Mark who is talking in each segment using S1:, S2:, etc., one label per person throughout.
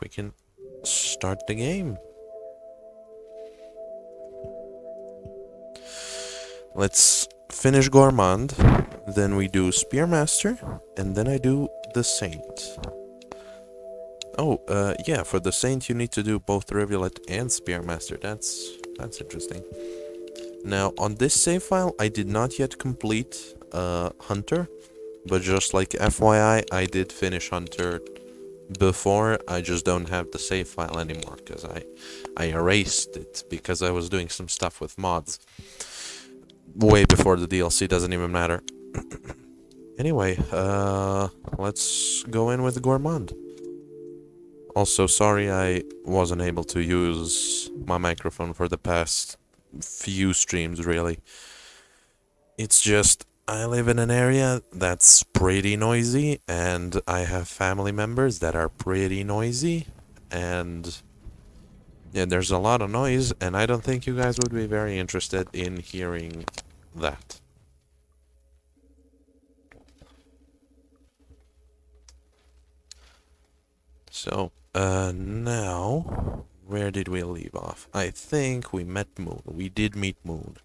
S1: we can start the game. Let's finish Gourmand, then we do Spearmaster, and then I do the Saint. Oh, uh, yeah, for the Saint you need to do both Rivulet and Spearmaster. That's, that's interesting. Now, on this save file, I did not yet complete uh, Hunter, but just like FYI, I did finish Hunter before. I just don't have the save file anymore, because I, I erased it, because I was doing some stuff with mods. Way before the DLC, doesn't even matter. anyway, uh, let's go in with Gourmand. Also, sorry I wasn't able to use my microphone for the past few streams, really. It's just, I live in an area that's pretty noisy, and I have family members that are pretty noisy, and yeah, there's a lot of noise, and I don't think you guys would be very interested in hearing that. So, uh, now, where did we leave off? I think we met Moon. We did meet Moon.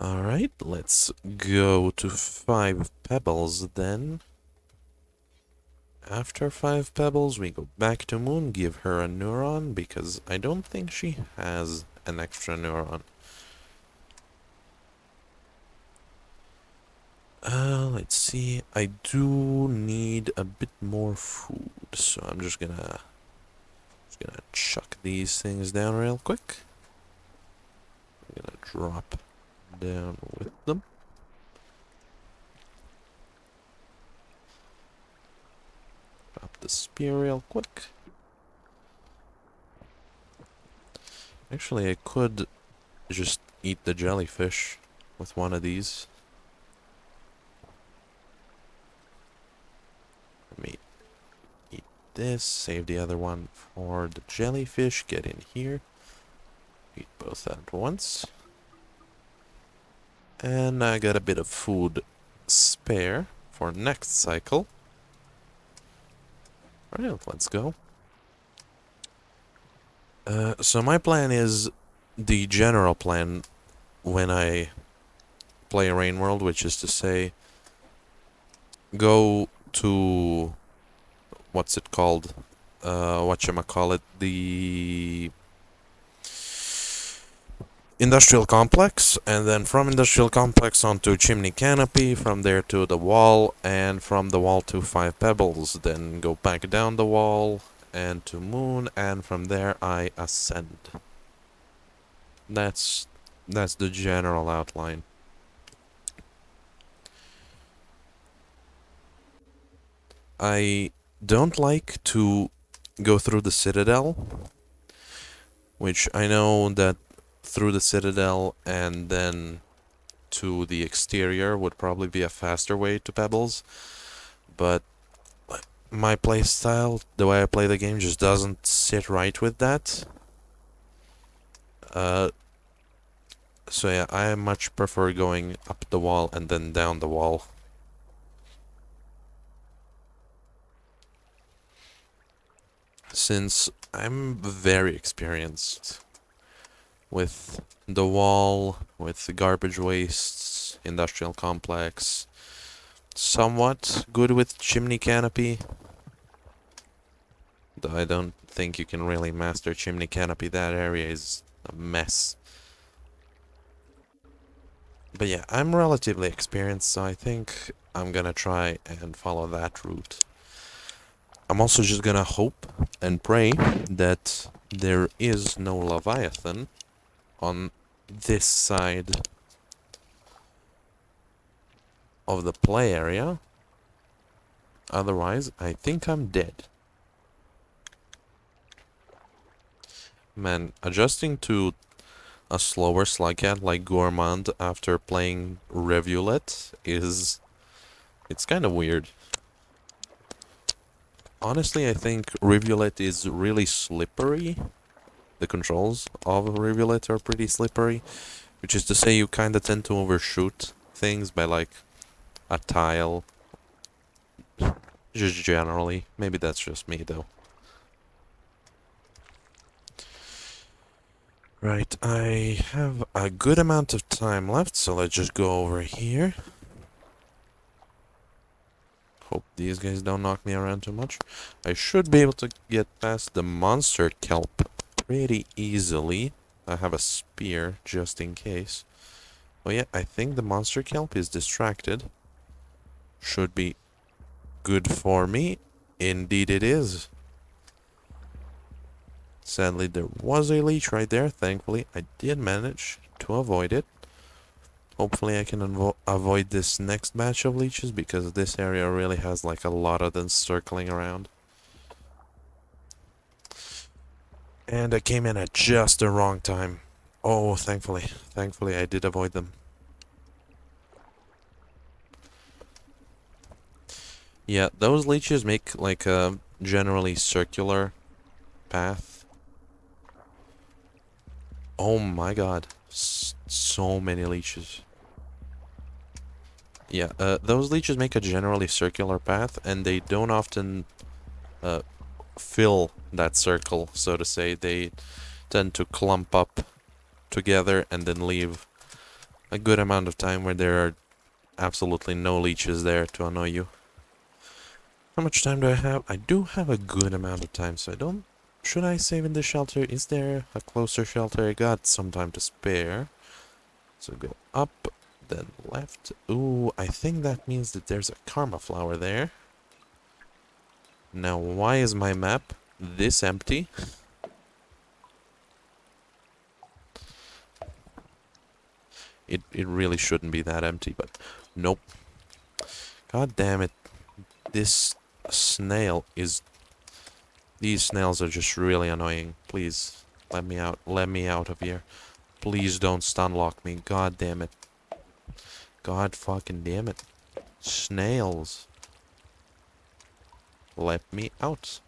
S1: Alright, let's go to Five Pebbles then. After Five Pebbles, we go back to Moon, give her a neuron, because I don't think she has an extra neuron. Uh, let's see. I do need a bit more food, so I'm just gonna just gonna chuck these things down real quick. I'm gonna drop down with them. Drop the spear real quick. Actually, I could just eat the jellyfish with one of these. Let me eat this, save the other one for the jellyfish, get in here, eat both at once. And I got a bit of food spare for next cycle. Alright, let's go. Uh, so my plan is the general plan when I play Rain World, which is to say, go to what's it called? Uh, you call it? The industrial complex, and then from industrial complex onto chimney canopy, from there to the wall, and from the wall to five pebbles. Then go back down the wall and to moon, and from there I ascend. That's that's the general outline. I don't like to go through the Citadel, which I know that through the Citadel and then to the exterior would probably be a faster way to Pebbles, but my playstyle, the way I play the game, just doesn't sit right with that. Uh, so yeah, I much prefer going up the wall and then down the wall. since I'm very experienced with the wall, with the garbage wastes, industrial complex, somewhat good with chimney canopy. Though I don't think you can really master chimney canopy, that area is a mess. But yeah, I'm relatively experienced, so I think I'm gonna try and follow that route. I'm also just gonna hope and pray that there is no Leviathan on this side of the play area. Otherwise, I think I'm dead. Man, adjusting to a slower slugcat like Gourmand after playing Rivulet is... It's kind of weird honestly, I think Rivulet is really slippery. The controls of a rivulet are pretty slippery, which is to say you kind of tend to overshoot things by like a tile, just generally. Maybe that's just me though. Right, I have a good amount of time left, so let's just go over here. Hope these guys don't knock me around too much. I should be able to get past the monster kelp pretty easily. I have a spear just in case. Oh yeah, I think the monster kelp is distracted. Should be good for me. Indeed it is. Sadly, there was a leech right there. Thankfully, I did manage to avoid it. Hopefully I can avoid this next batch of leeches because this area really has like a lot of them circling around. And I came in at just the wrong time. Oh, thankfully. Thankfully I did avoid them. Yeah, those leeches make like a generally circular path. Oh my god. S so many leeches. Yeah, uh, those leeches make a generally circular path, and they don't often uh, fill that circle, so to say. They tend to clump up together and then leave a good amount of time where there are absolutely no leeches there to annoy you. How much time do I have? I do have a good amount of time, so I don't... Should I save in the shelter? Is there a closer shelter? I got some time to spare. So go up, then left. Ooh, I think that means that there's a karma flower there. Now, why is my map this empty? It, it really shouldn't be that empty, but nope. God damn it. This snail is... These snails are just really annoying. Please, let me out. Let me out of here. Please don't stun lock me. God damn it. God fucking damn it. Snails. Let me out.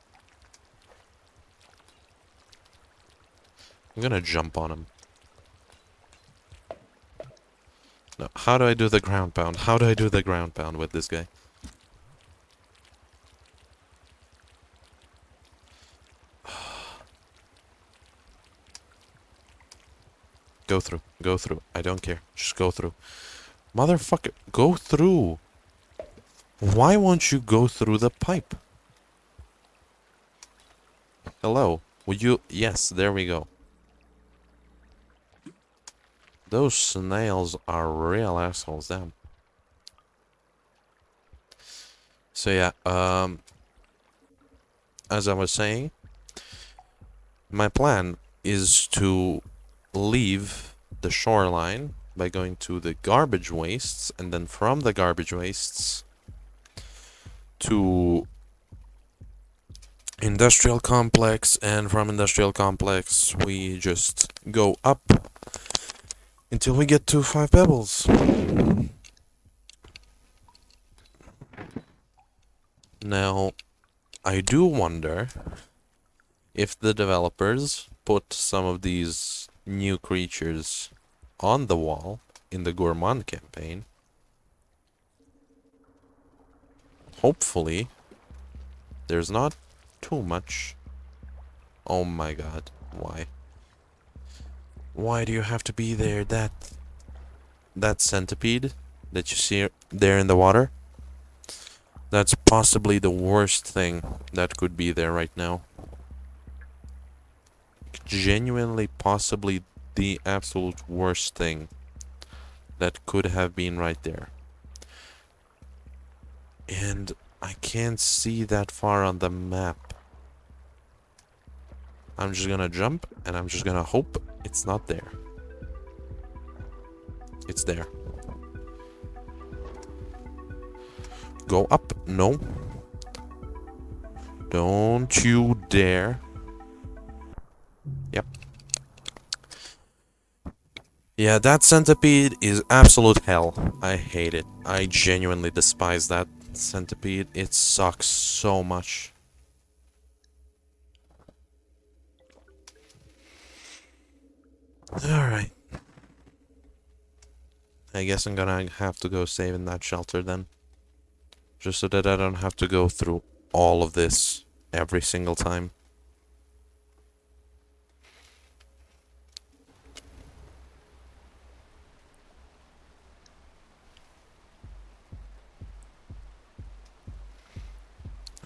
S1: I'm gonna jump on him. No, how do I do the ground pound? How do I do the ground pound with this guy? go through. Go through. I don't care. Just go through. Motherfucker, go through. Why won't you go through the pipe? Hello. Would you... Yes, there we go. Those snails are real assholes, damn. So yeah, um... As I was saying, my plan is to leave the shoreline by going to the garbage wastes and then from the garbage wastes to industrial complex and from industrial complex we just go up until we get to five pebbles now I do wonder if the developers put some of these new creatures on the wall in the Gourmand campaign. Hopefully, there's not too much. Oh my god, why? Why do you have to be there? That that centipede that you see there in the water? That's possibly the worst thing that could be there right now. Genuinely, possibly the absolute worst thing that could have been right there. And I can't see that far on the map. I'm just gonna jump and I'm just gonna hope it's not there. It's there. Go up. No. Don't you dare. Yep. Yeah, that centipede is absolute hell. I hate it. I genuinely despise that centipede. It sucks so much. Alright. I guess I'm gonna have to go save in that shelter then. Just so that I don't have to go through all of this every single time.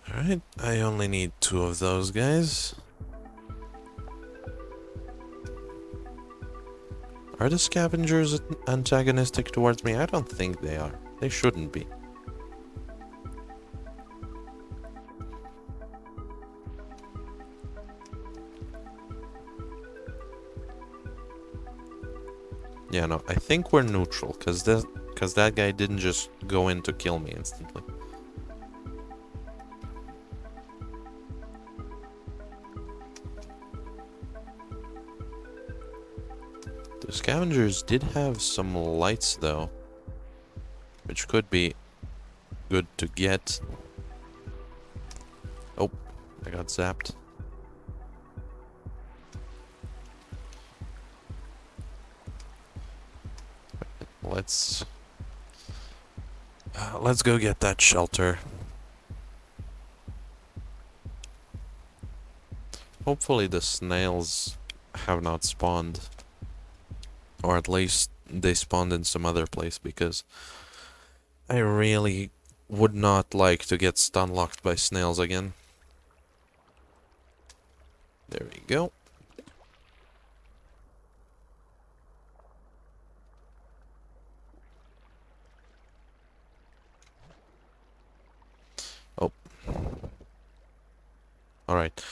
S1: Alright, I only need two of those guys. Are the scavengers antagonistic towards me? I don't think they are. They shouldn't be. Yeah, no, I think we're neutral, because that, cause that guy didn't just go in to kill me instantly. Scavengers did have some lights, though, which could be good to get. Oh, I got zapped. let's uh, let's go get that shelter. Hopefully the snails have not spawned. Or at least they spawned in some other place because I really would not like to get stun locked by snails again. There we go. Oh. Alright.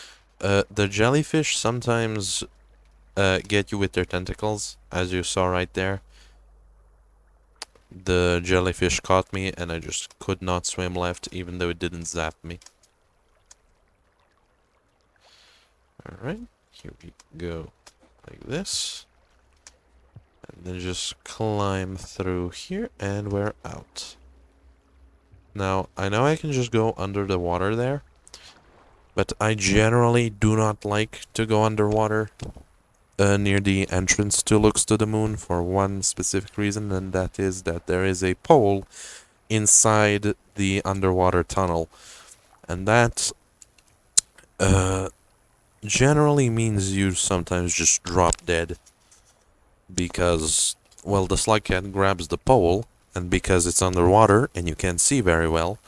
S1: Uh, the jellyfish sometimes uh, get you with their tentacles, as you saw right there. The jellyfish caught me and I just could not swim left, even though it didn't zap me. Alright, here we go. Like this. And then just climb through here and we're out. Now, I know I can just go under the water there. But I generally do not like to go underwater uh, near the entrance to Looks to the Moon for one specific reason, and that is that there is a pole inside the underwater tunnel. And that uh, generally means you sometimes just drop dead. Because, well, the slug cat grabs the pole, and because it's underwater and you can't see very well,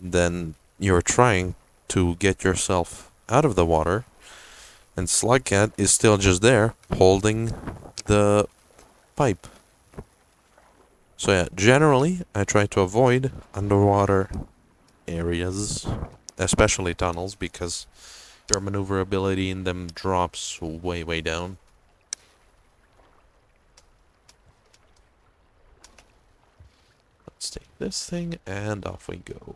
S1: then you're trying to get yourself out of the water. And Slugcat is still just there, holding the pipe. So yeah, generally, I try to avoid underwater areas, especially tunnels, because your maneuverability in them drops way, way down. Let's take this thing, and off we go.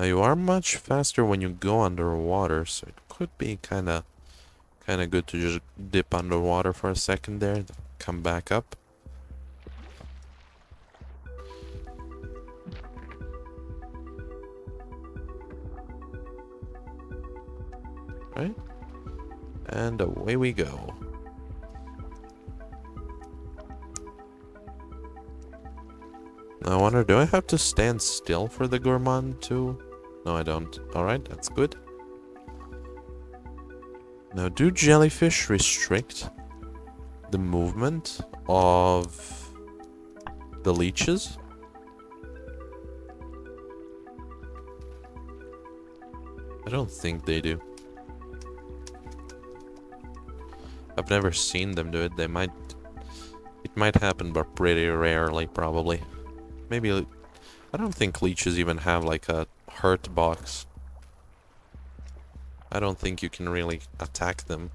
S1: Now you are much faster when you go underwater, so it could be kind of kind of good to just dip underwater for a second there, come back up. Right? And away we go. I wonder, do I have to stand still for the gourmand too? No, I don't. Alright, that's good. Now, do jellyfish restrict the movement of the leeches? I don't think they do. I've never seen them do it. They might... It might happen, but pretty rarely, probably. Maybe... I don't think leeches even have, like, a hurt box. I don't think you can really attack them.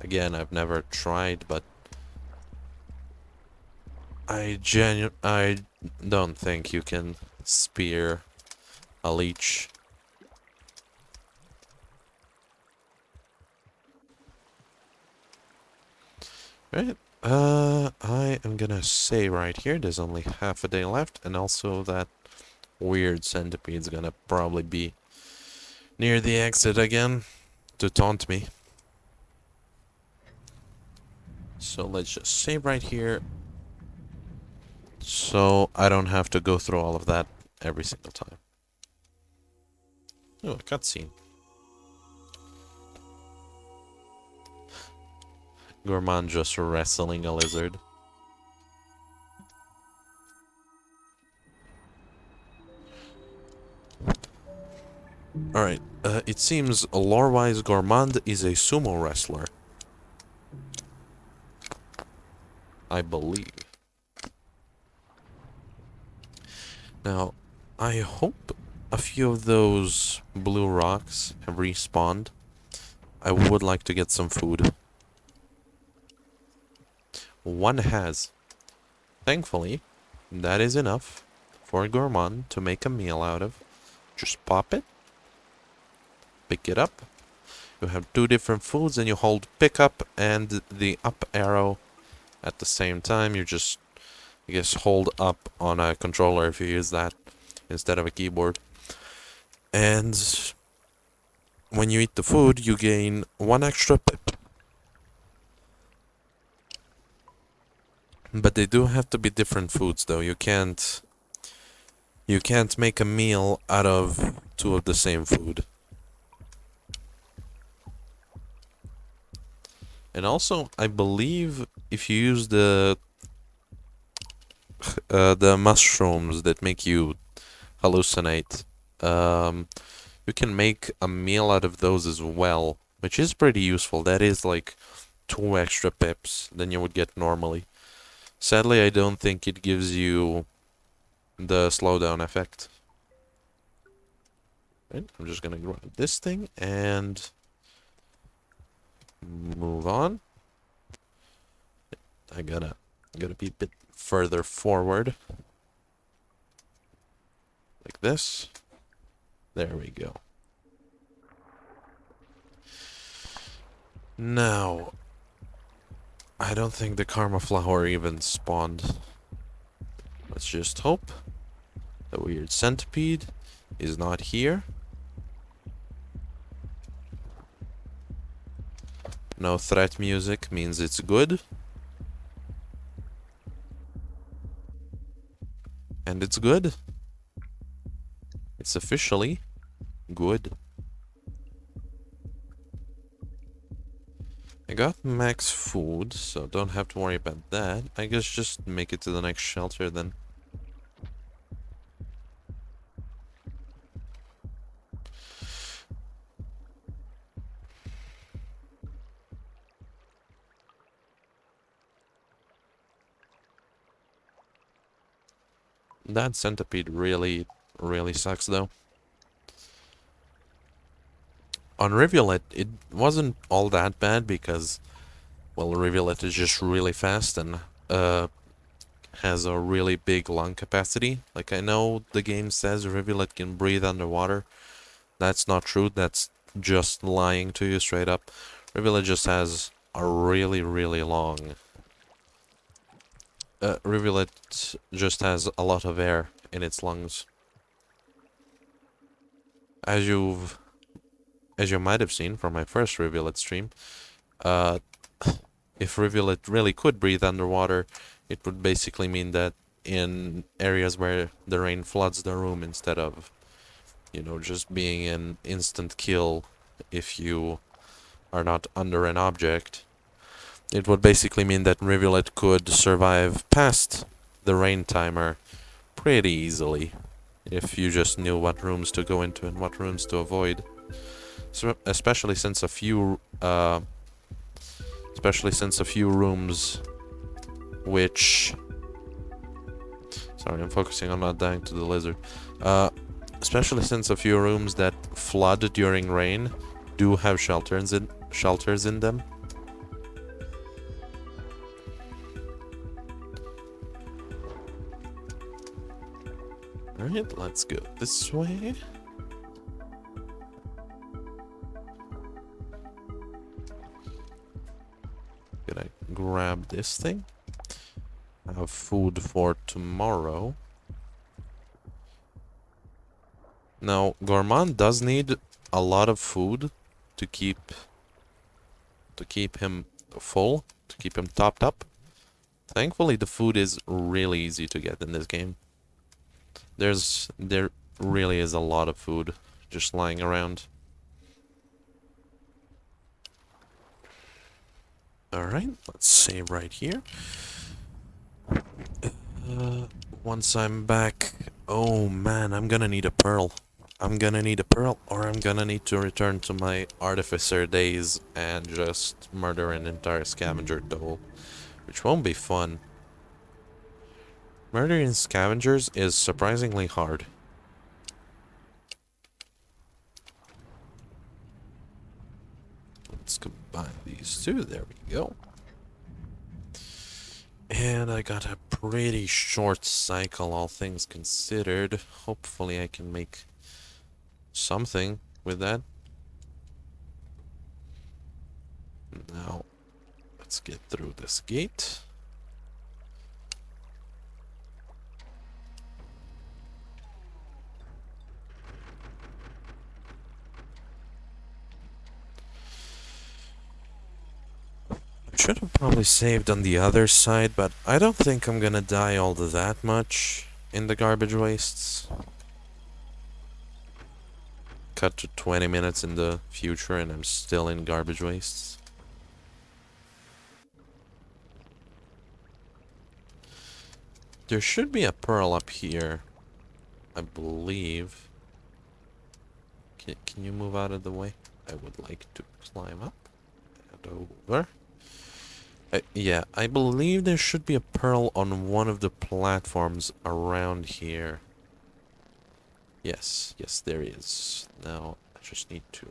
S1: Again, I've never tried, but... I genu- I don't think you can spear a leech. Right, uh, I am gonna say right here, there's only half a day left, and also that weird centipede's gonna probably be near the exit again to taunt me. So let's just save right here. So I don't have to go through all of that every single time. Oh, cutscene. Gourmand just wrestling a lizard. Alright, uh, it seems lore-wise Gourmand is a sumo wrestler. I believe. Now, I hope a few of those blue rocks have respawned. I would like to get some food. One has. Thankfully, that is enough for gourmand to make a meal out of. Just pop it, pick it up. You have two different foods and you hold pick up and the up arrow at the same time. You just, I guess, hold up on a controller if you use that instead of a keyboard. And when you eat the food, you gain one extra pip. But they do have to be different foods though. You can't you can't make a meal out of two of the same food. And also, I believe if you use the uh, the mushrooms that make you hallucinate, um, you can make a meal out of those as well, which is pretty useful. That is like two extra pips than you would get normally. Sadly, I don't think it gives you the slowdown effect. Right, I'm just gonna grab this thing and move on. I gotta gotta be a bit further forward. Like this. There we go. Now, I don't think the Karma Flower even spawned. Let's just hope the weird centipede is not here. No threat music means it's good. And it's good. It's officially good. I got max food, so don't have to worry about that. I guess just make it to the next shelter then. That centipede really, really sucks though. On Rivulet, it wasn't all that bad because, well, Rivulet is just really fast and uh, has a really big lung capacity. Like, I know the game says Rivulet can breathe underwater. That's not true. That's just lying to you straight up. Rivulet just has a really, really long uh, Rivulet just has a lot of air in its lungs. As you've, as you might have seen from my first Rivulet stream, uh, if Rivulet really could breathe underwater, it would basically mean that in areas where the rain floods the room instead of, you know, just being an instant kill if you are not under an object, it would basically mean that Rivulet could survive past the rain timer pretty easily if you just knew what rooms to go into and what rooms to avoid. So, especially since a few, uh, especially since a few rooms which, sorry, I'm focusing on not dying to the lizard. Uh, especially since a few rooms that flood during rain do have shelters in shelters in them. Alright, let's go this way. Gonna grab this thing. Have food for tomorrow. Now, Gourmand does need a lot of food to keep to keep him full, to keep him topped up. Thankfully, the food is really easy to get in this game. There's, there really is a lot of food just lying around. Alright, let's save right here. Uh, once I'm back... Oh man, I'm gonna need a pearl. I'm gonna need a pearl or I'm gonna need to return to my artificer days and just murder an entire scavenger toll. Which won't be fun. Murdering scavengers is surprisingly hard. Let's combine these two. There we go. And I got a pretty short cycle, all things considered. Hopefully I can make something with that. Now, let's get through this gate. Should have probably saved on the other side, but I don't think I'm gonna die all that much in the garbage wastes. Cut to 20 minutes in the future and I'm still in garbage wastes. There should be a pearl up here, I believe. Can, can you move out of the way? I would like to climb up and over. Uh, yeah, I believe there should be a pearl on one of the platforms around here. Yes, yes, there is. Now, I just need to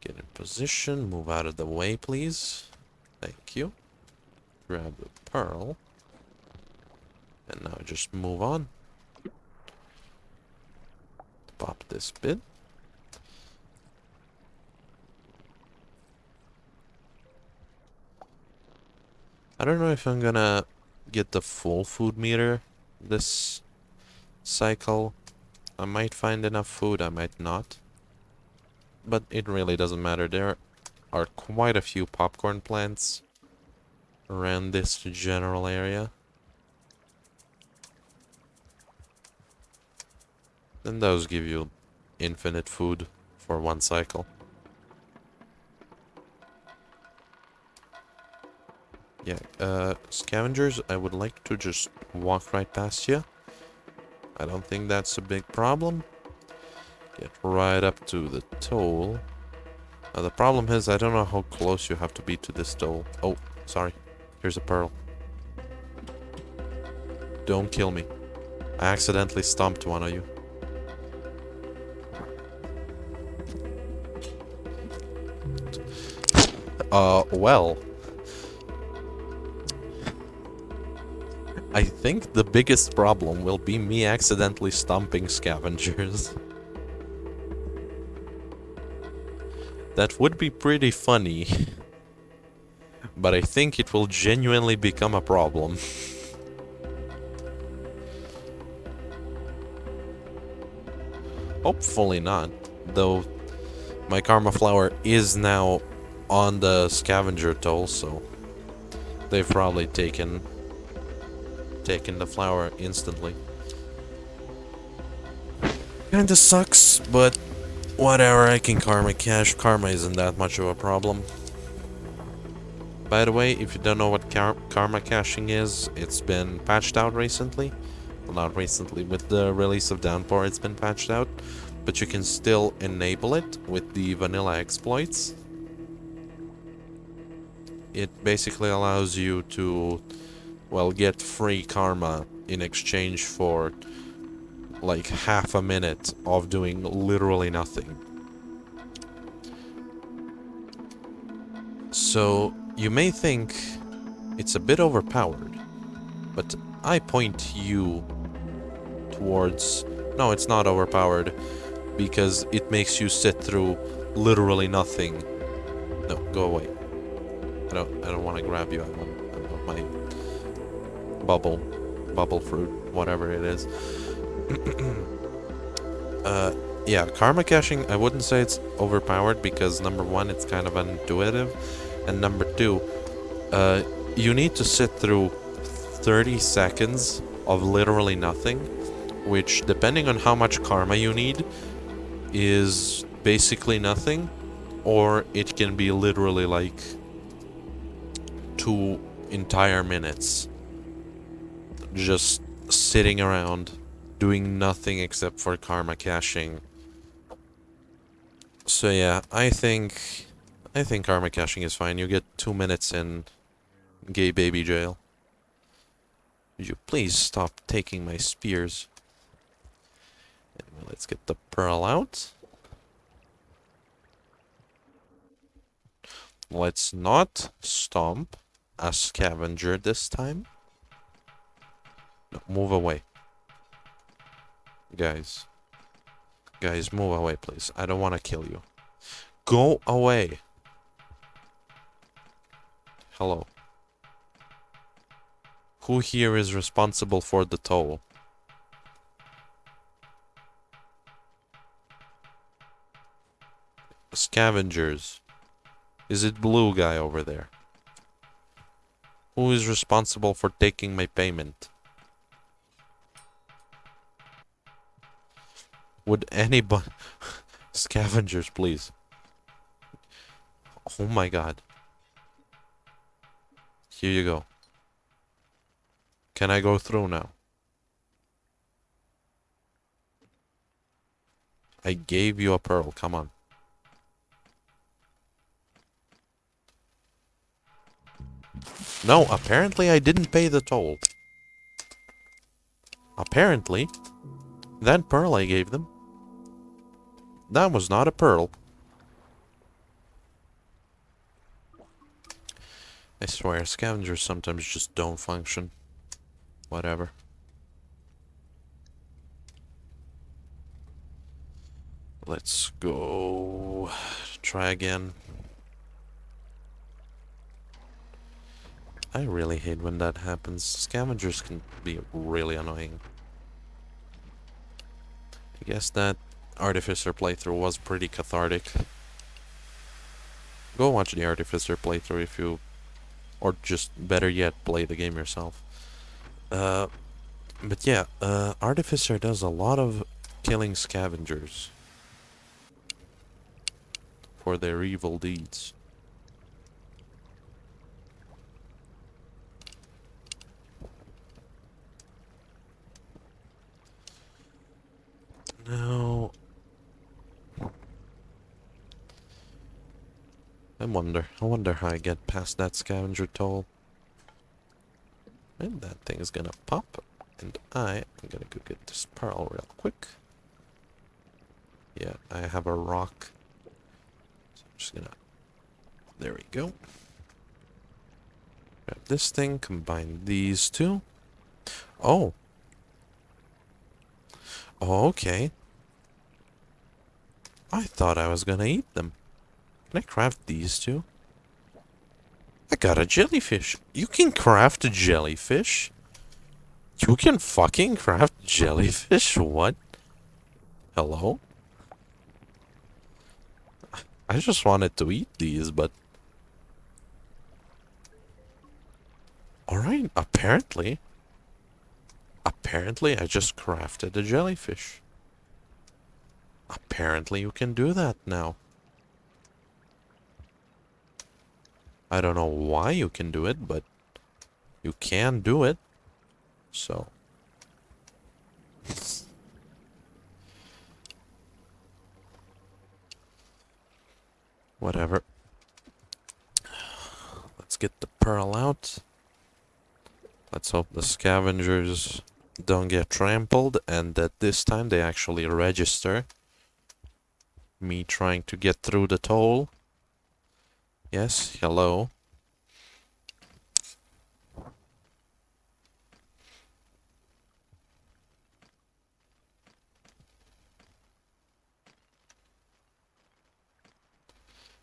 S1: get in position, move out of the way, please. Thank you. Grab the pearl. And now just move on. Pop this bit. I don't know if I'm gonna get the full food meter this cycle. I might find enough food, I might not. But it really doesn't matter. There are quite a few popcorn plants around this general area. And those give you infinite food for one cycle. Yeah, uh, scavengers, I would like to just walk right past you. I don't think that's a big problem. Get right up to the toll. Now the problem is, I don't know how close you have to be to this toll. Oh, sorry. Here's a pearl. Don't kill me. I accidentally stomped one of you. Uh, well. I think the biggest problem will be me accidentally stomping scavengers. that would be pretty funny. but I think it will genuinely become a problem. Hopefully not, though my Karma Flower is now on the scavenger toll, so they've probably taken taking the flower instantly. Kinda sucks, but whatever, I can karma cache. Karma isn't that much of a problem. By the way, if you don't know what kar karma caching is, it's been patched out recently. Well, not recently, with the release of Downpour it's been patched out. But you can still enable it with the vanilla exploits. It basically allows you to well, get free karma in exchange for like half a minute of doing literally nothing. So, you may think it's a bit overpowered, but I point you towards... No, it's not overpowered, because it makes you sit through literally nothing. No, go away. I don't, I don't want to grab you. I want, bubble, bubble fruit, whatever it is. uh, yeah, karma caching, I wouldn't say it's overpowered because number one, it's kind of intuitive, and number two, uh, you need to sit through 30 seconds of literally nothing, which, depending on how much karma you need, is basically nothing, or it can be literally like two entire minutes just sitting around doing nothing except for karma caching So yeah, I think I think karma caching is fine. You get two minutes in gay baby jail. Would you please stop taking my spears? let's get the pearl out. Let's not stomp a scavenger this time. No, move away. Guys. Guys, move away, please. I don't want to kill you. Go away. Hello. Who here is responsible for the toll? Scavengers. Is it blue guy over there? Who is responsible for taking my payment? Would anybody... Scavengers, please. Oh my god. Here you go. Can I go through now? I gave you a pearl, come on. No, apparently I didn't pay the toll. Apparently. That pearl I gave them. That was not a pearl. I swear, scavengers sometimes just don't function. Whatever. Let's go... Try again. I really hate when that happens. Scavengers can be really annoying. I guess that Artificer playthrough was pretty cathartic. Go watch the Artificer playthrough if you... Or just, better yet, play the game yourself. Uh, but yeah, uh, Artificer does a lot of killing scavengers. For their evil deeds. Now... I wonder, I wonder how I get past that scavenger toll. And that thing is gonna pop, and I am gonna go get this pearl real quick. Yeah, I have a rock. So I'm just gonna... There we go. Grab this thing, combine these two. Oh, okay. I thought I was gonna eat them. Can I craft these two? I got a jellyfish. You can craft a jellyfish? You can fucking craft jellyfish? What? Hello? I just wanted to eat these, but... Alright, apparently. Apparently I just crafted a jellyfish. Apparently you can do that now. I don't know why you can do it, but you can do it. So. Whatever. Let's get the pearl out. Let's hope the scavengers don't get trampled and that this time they actually register me trying to get through the toll. Yes, hello.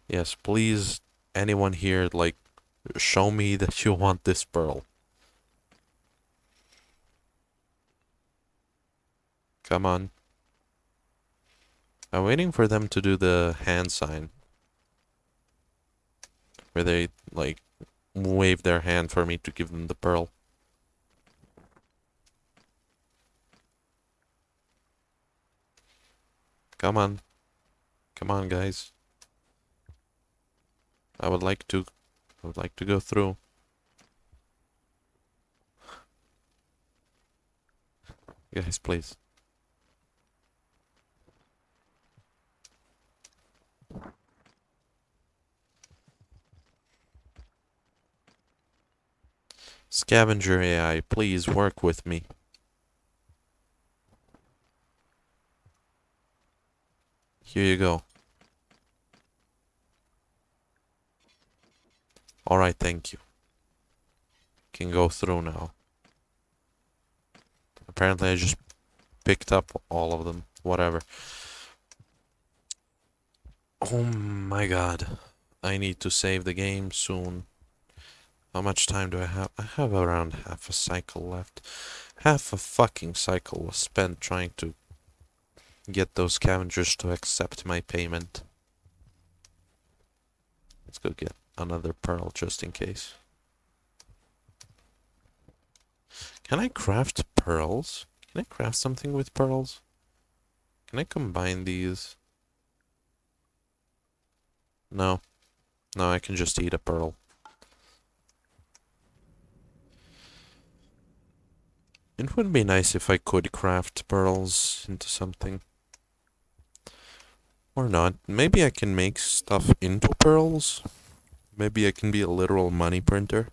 S1: Yes, please, anyone here, like, show me that you want this pearl. Come on. I'm waiting for them to do the hand sign. Where they, like, wave their hand for me to give them the pearl. Come on. Come on, guys. I would like to... I would like to go through. Guys, please. Scavenger AI, please work with me. Here you go. Alright, thank you. Can go through now. Apparently I just picked up all of them. Whatever. Oh my god. I need to save the game soon. How much time do I have? I have around half a cycle left. Half a fucking cycle was spent trying to get those scavengers to accept my payment. Let's go get another pearl just in case. Can I craft pearls? Can I craft something with pearls? Can I combine these? No. No, I can just eat a pearl. It would be nice if I could craft pearls into something. Or not. Maybe I can make stuff into pearls. Maybe I can be a literal money printer.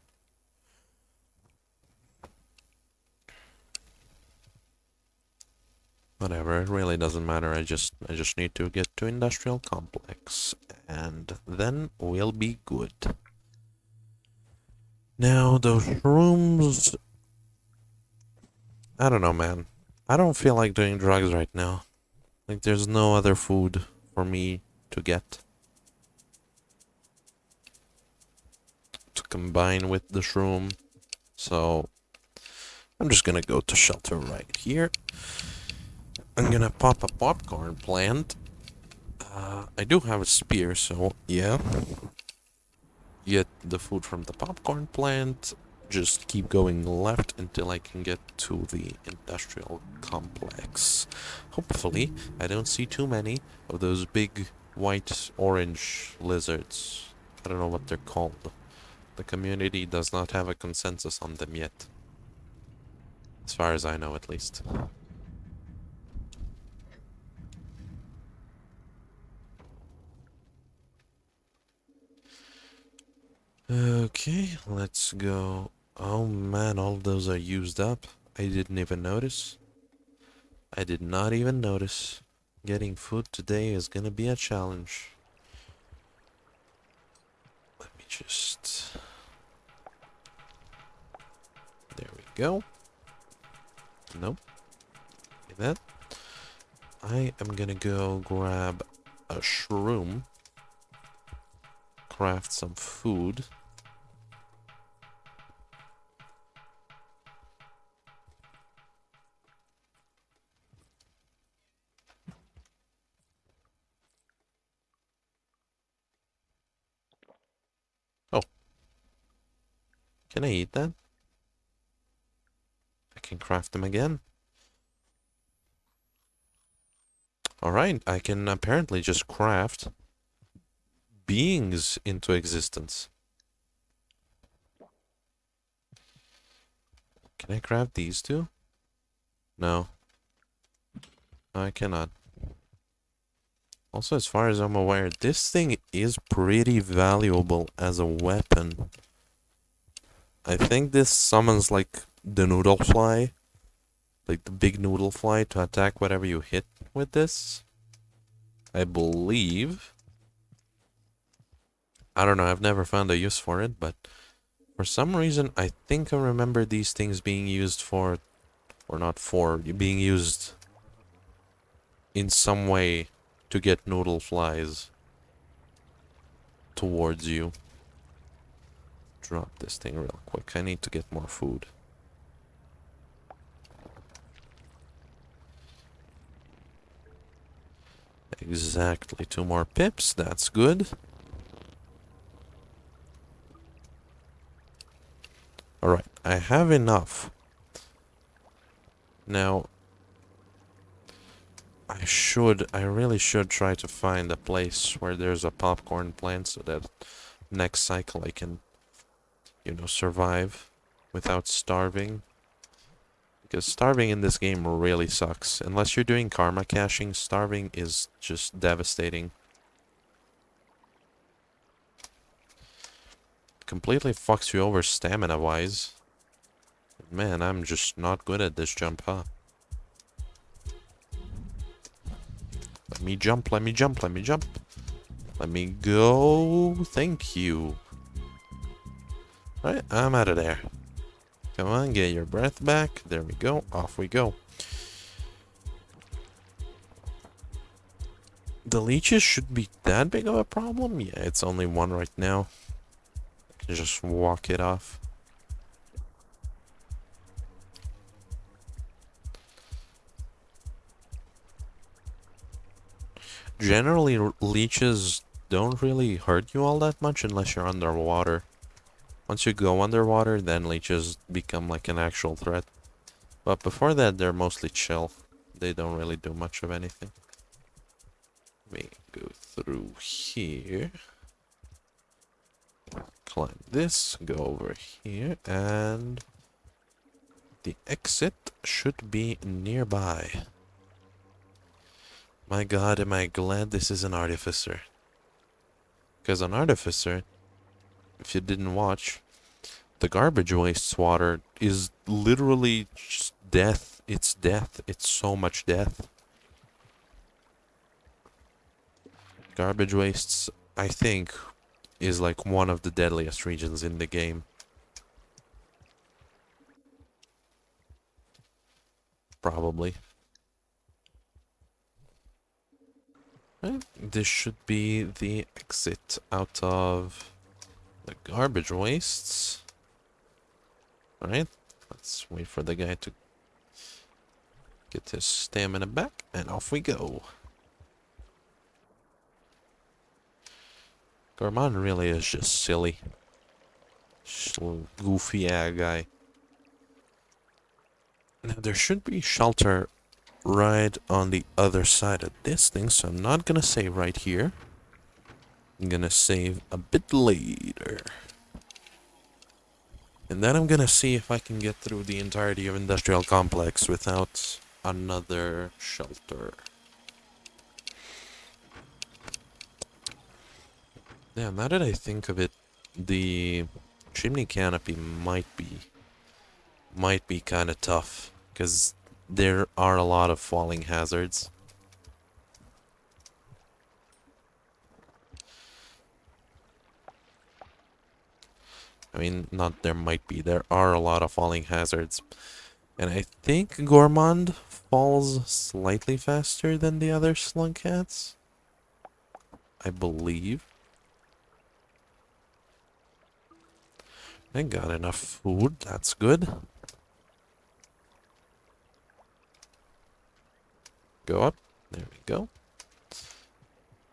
S1: Whatever, it really doesn't matter. I just I just need to get to industrial complex and then we'll be good. Now those rooms I don't know, man. I don't feel like doing drugs right now. Like, there's no other food for me to get. To combine with the shroom. So, I'm just gonna go to shelter right here. I'm gonna pop a popcorn plant. Uh, I do have a spear, so yeah. Get the food from the popcorn plant just keep going left until I can get to the industrial complex. Hopefully, I don't see too many of those big white orange lizards. I don't know what they're called. The community does not have a consensus on them yet. As far as I know, at least. Okay, let's go Oh man, all those are used up. I didn't even notice. I did not even notice. Getting food today is gonna be a challenge. Let me just... There we go. Nope. Like that. I am gonna go grab a shroom. Craft some food. Can I eat that? I can craft them again. Alright, I can apparently just craft beings into existence. Can I craft these two? No. no. I cannot. Also, as far as I'm aware, this thing is pretty valuable as a weapon. I think this summons like the noodle fly. Like the big noodle fly to attack whatever you hit with this. I believe. I don't know, I've never found a use for it, but for some reason I think I remember these things being used for, or not for, being used in some way to get noodle flies towards you drop this thing real quick. I need to get more food. Exactly two more pips. That's good. Alright, I have enough. Now, I should, I really should try to find a place where there's a popcorn plant so that next cycle I can you know, survive without starving. Because starving in this game really sucks. Unless you're doing karma caching, starving is just devastating. Completely fucks you over stamina-wise. Man, I'm just not good at this jump, huh? Let me jump, let me jump, let me jump. Let me go. Thank you. Alright, I'm out of there. Come on, get your breath back. There we go. Off we go. The leeches should be that big of a problem? Yeah, it's only one right now. Just walk it off. Generally, leeches don't really hurt you all that much unless you're underwater. Once you go underwater, then leeches become like an actual threat. But before that, they're mostly chill. They don't really do much of anything. Let me go through here. Climb this, go over here, and the exit should be nearby. My god, am I glad this is an artificer. Because an artificer, if you didn't watch, the garbage waste water is literally death. It's death. It's so much death. Garbage wastes, I think, is like one of the deadliest regions in the game. Probably. This should be the exit out of the garbage wastes. Alright, let's wait for the guy to get his stamina back, and off we go. Gourmand really is just silly. Just goofy yeah guy. Now there should be shelter right on the other side of this thing, so I'm not gonna say right here. I'm gonna save a bit later. And then I'm gonna see if I can get through the entirety of Industrial Complex without another shelter. Yeah, now that I think of it, the chimney canopy might be might be kind of tough because there are a lot of falling hazards. I mean, not there might be. There are a lot of falling hazards. And I think Gourmand falls slightly faster than the other slug cats. I believe. I got enough food. That's good. Go up. There we go.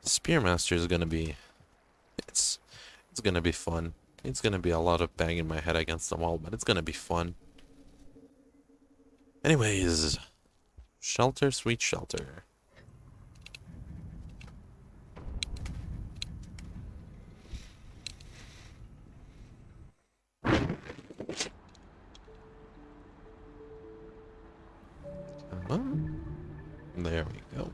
S1: Spearmaster is gonna be... It's, it's gonna be fun. It's gonna be a lot of banging my head against the wall, but it's gonna be fun. Anyways, shelter, sweet shelter. On. There we go.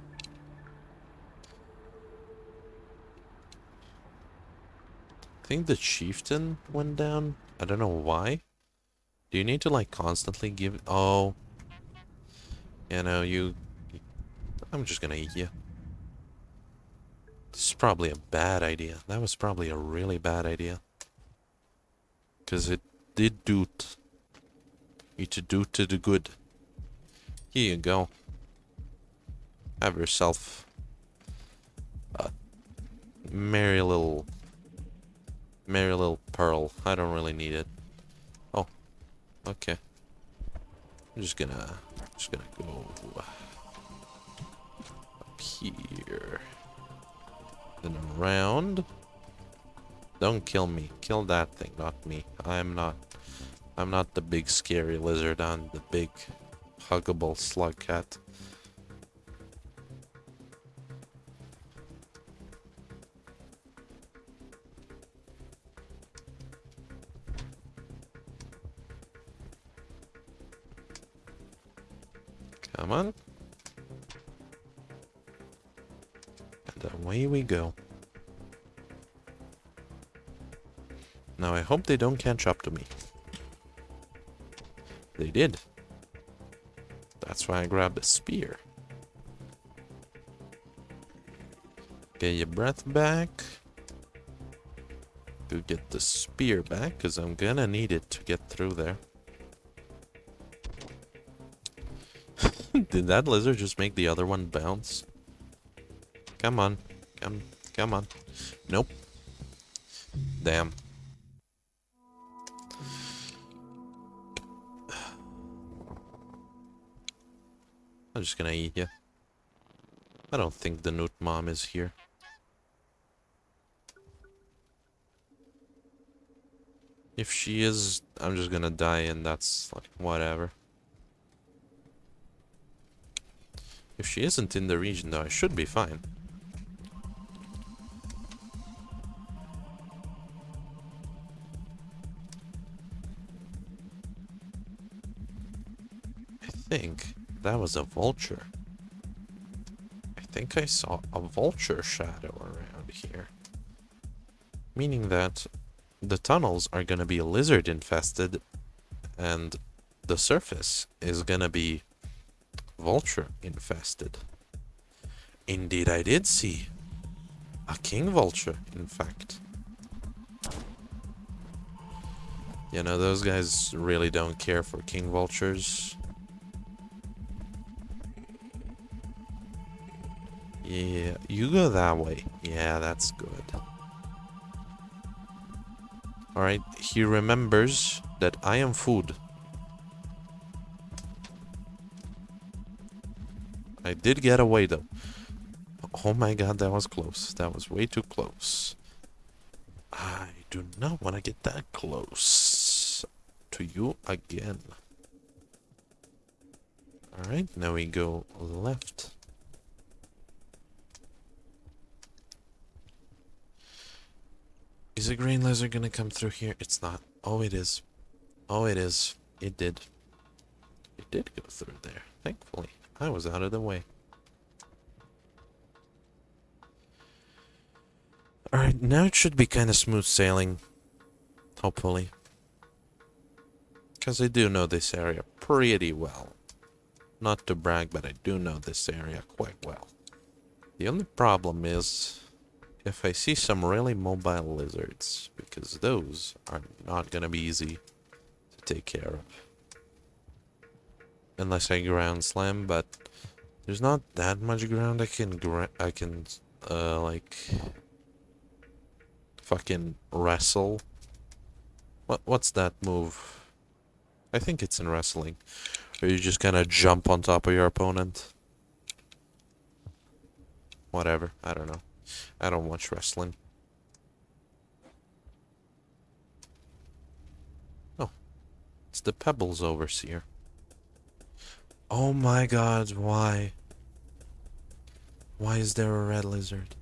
S1: Think the chieftain went down. I don't know why. Do you need to like constantly give... Oh. You know, you... I'm just gonna eat you. This is probably a bad idea. That was probably a really bad idea. Because it did do... It to do to the good. Here you go. Have yourself a merry little merry little pearl. I don't really need it. Oh, okay. I'm just gonna just gonna go up here, then around. Don't kill me. Kill that thing, not me. I'm not. I'm not the big scary lizard. I'm the big huggable slug cat. Come on. And away we go. Now I hope they don't catch up to me. They did. That's why I grabbed a spear. Get your breath back. Go get the spear back, because I'm gonna need it to get through there. Did that lizard just make the other one bounce? Come on. Come, come on. Nope. Damn. I'm just gonna eat you. I don't think the Newt mom is here. If she is, I'm just gonna die and that's like whatever. If she isn't in the region though, I should be fine. I think that was a vulture. I think I saw a vulture shadow around here. Meaning that the tunnels are gonna be lizard infested and the surface is gonna be vulture infested. Indeed I did see a king vulture, in fact. You know, those guys really don't care for king vultures. Yeah, you go that way. Yeah, that's good. Alright, he remembers that I am food. I did get away though. Oh my god, that was close. That was way too close. I do not want to get that close to you again. Alright, now we go left. Is a green lizard gonna come through here? It's not. Oh, it is. Oh, it is. It did. It did go through there, thankfully. I was out of the way. Alright, now it should be kind of smooth sailing. Hopefully. Because I do know this area pretty well. Not to brag, but I do know this area quite well. The only problem is if I see some really mobile lizards, because those are not going to be easy to take care of. Unless I ground slam, but there's not that much ground I can I can uh like fucking wrestle. What what's that move? I think it's in wrestling. Or you just kind of jump on top of your opponent. Whatever, I don't know. I don't watch wrestling. Oh. It's the Pebbles Overseer. Oh my god, why? Why is there a red lizard?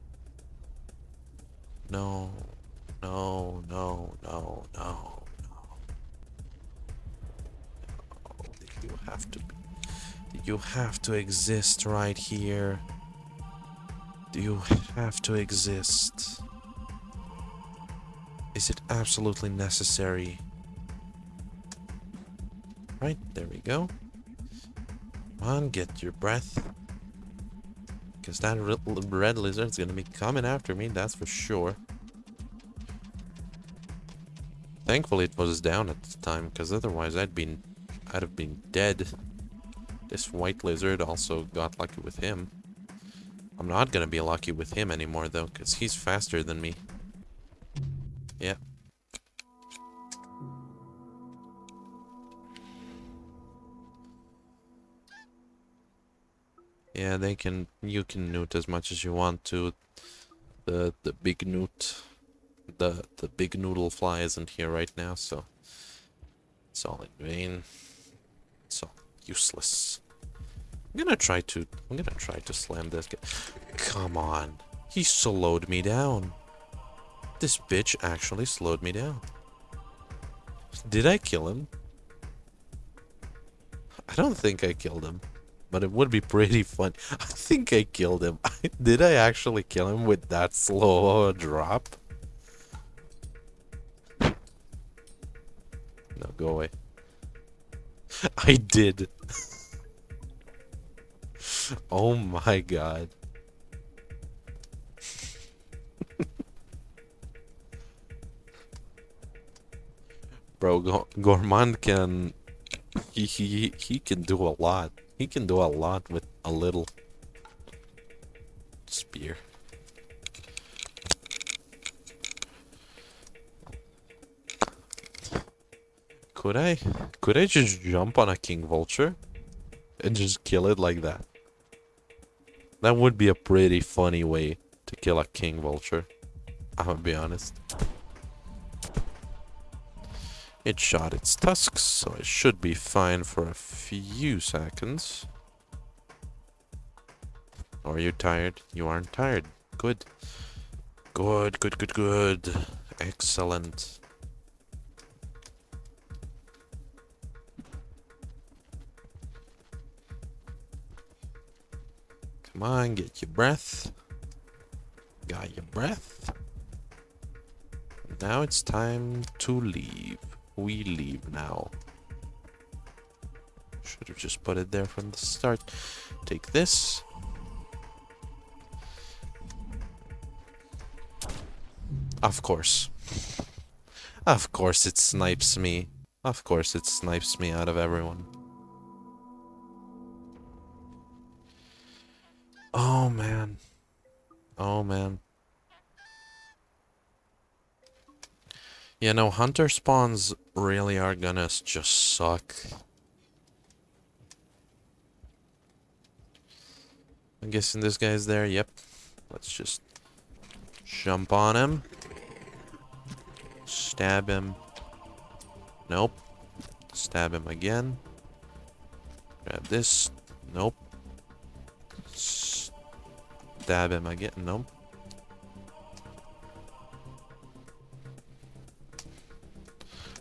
S1: No. No, no, no, no, no. You have to be. You have to exist right here. Do you have to exist? Is it absolutely necessary? Right, there we go. Come on, get your breath. Because that red lizard's gonna be coming after me, that's for sure. Thankfully it was down at the time, because otherwise I'd been I'd have been dead. This white lizard also got lucky with him. I'm not gonna be lucky with him anymore though, because he's faster than me. Yeah. Yeah, they can, you can newt as much as you want to. The, the big newt, the, the big noodle fly isn't here right now, so it's all in vain. It's all useless. I'm gonna try to... I'm gonna try to slam this guy. Come on. He slowed me down. This bitch actually slowed me down. Did I kill him? I don't think I killed him. But it would be pretty fun. I think I killed him. Did I actually kill him with that slow drop? No, go away. I did. oh my god. Bro, Go Gourmand can... He, he, he can do a lot. He can do a lot with a little spear. Could I, could I just jump on a king vulture and just kill it like that? That would be a pretty funny way to kill a king vulture. I'm gonna be honest. It shot its tusks, so it should be fine for a few seconds. Are you tired? You aren't tired. Good. Good, good, good, good. Excellent. Come on, get your breath. Got your breath. Now it's time to leave. We leave now. Should have just put it there from the start. Take this. Of course. Of course it snipes me. Of course it snipes me out of everyone. Oh, man. Oh, man. You know, hunter spawns really are gonna just suck. I'm guessing this guy's there. Yep. Let's just jump on him. Stab him. Nope. Stab him again. Grab this. Nope stab him again. No.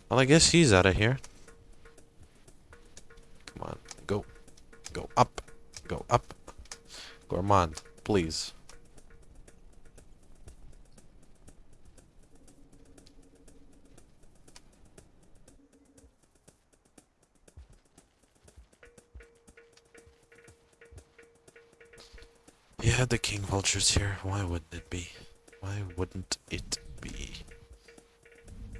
S1: Well, I guess he's out of here. Come on. Go. Go up. Go up. Gourmand, please. Yeah, the king vulture's here. Why wouldn't it be? Why wouldn't it be?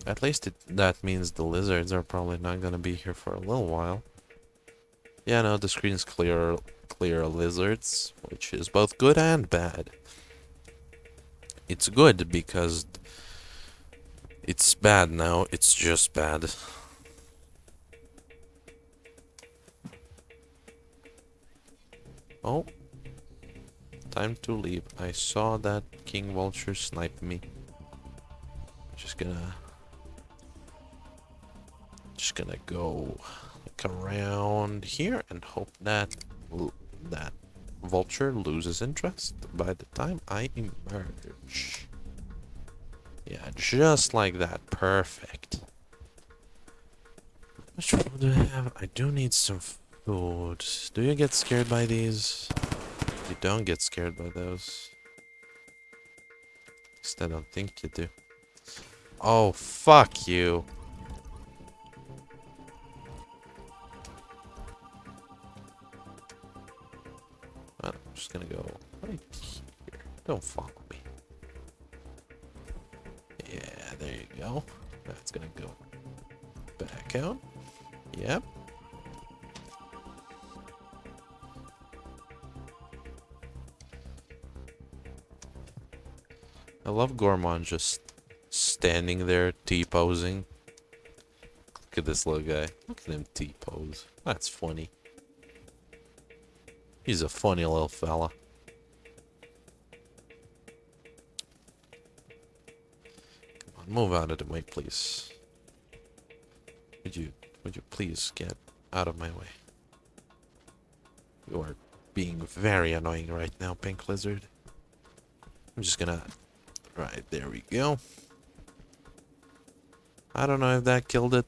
S1: At least it, that means the lizards are probably not gonna be here for a little while. Yeah, no, the screen's clear, clear lizards, which is both good and bad. It's good because it's bad now, it's just bad. Oh, Time to leave. I saw that king vulture snipe me. Just gonna... Gonna go like around here and hope that that vulture loses interest by the time I emerge. Yeah, just like that. Perfect. Which one do I have? I do need some food. Do you get scared by these? You don't get scared by those. At least I don't think you do. Oh, fuck you. Gonna go right here. Don't follow me. Yeah, there you go. That's gonna go back out. Yep. I love Gourmand just standing there T-posing. Look at this little guy. Look at him T-pose. That's funny. He's a funny little fella. Come on, move out of the way, please. Would you, would you please get out of my way? You are being very annoying right now, Pink Lizard. I'm just gonna Right, there we go. I don't know if that killed it.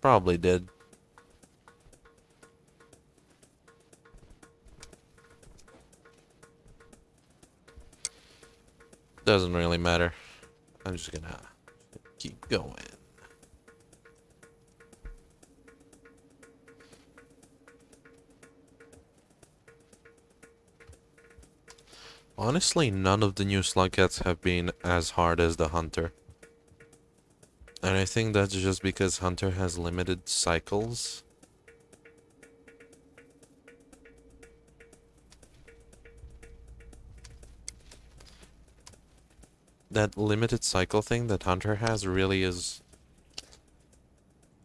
S1: Probably did. Doesn't really matter. I'm just gonna keep going. Honestly, none of the new Slugcats have been as hard as the Hunter. And I think that's just because Hunter has limited cycles. That limited cycle thing that hunter has really is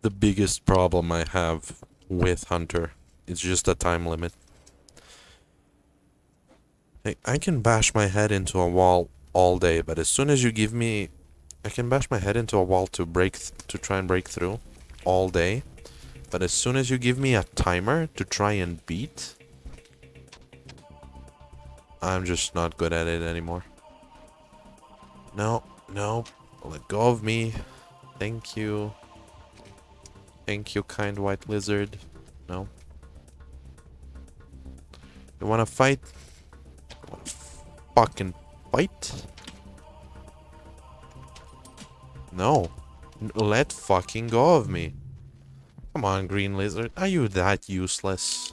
S1: the biggest problem I have with hunter. It's just a time limit. I can bash my head into a wall all day, but as soon as you give me... I can bash my head into a wall to break... to try and break through all day. But as soon as you give me a timer to try and beat... I'm just not good at it anymore. No, no. Let go of me. Thank you. Thank you, kind white lizard. No. You wanna fight? Wanna fucking fight? No. Let fucking go of me. Come on, green lizard. Are you that useless?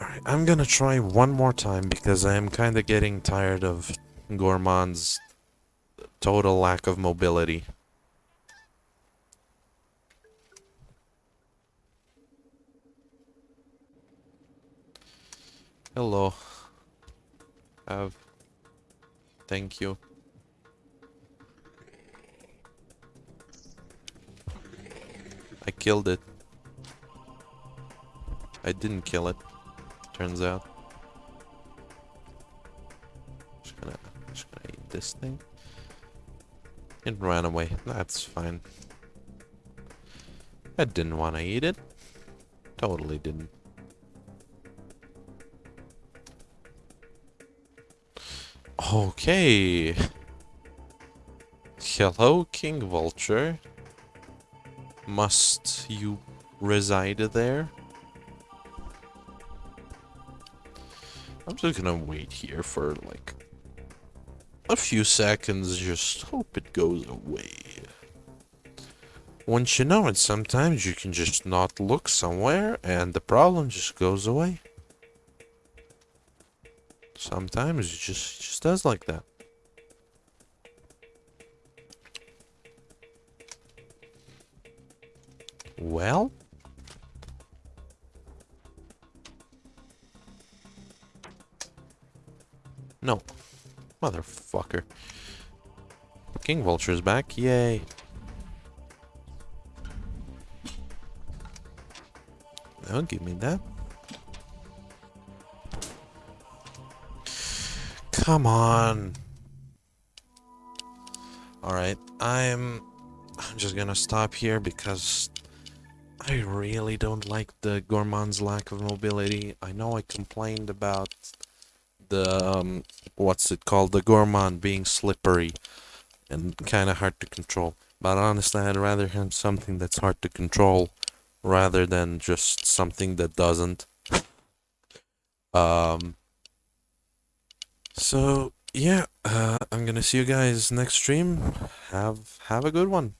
S1: Alright, I'm gonna try one more time because I am kinda getting tired of Gourmand's total lack of mobility. Hello. Have. Thank you. I killed it. I didn't kill it. Turns out. This thing. It ran away. That's fine. I didn't want to eat it. Totally didn't. Okay. Hello, King Vulture. Must you reside there? I'm just gonna wait here for like a few seconds, just hope it goes away. Once you know it, sometimes you can just not look somewhere and the problem just goes away. Sometimes it just, it just does like that. Well? Motherfucker. King Vulture's back. Yay. Now give me that. Come on. Alright, I'm... I'm just gonna stop here because I really don't like the Gourmand's lack of mobility. I know I complained about the, um, what's it called, the Gourmand being slippery and kind of hard to control. But honestly, I'd rather have something that's hard to control rather than just something that doesn't. Um, so, yeah, uh, I'm gonna see you guys next stream. Have, have a good one.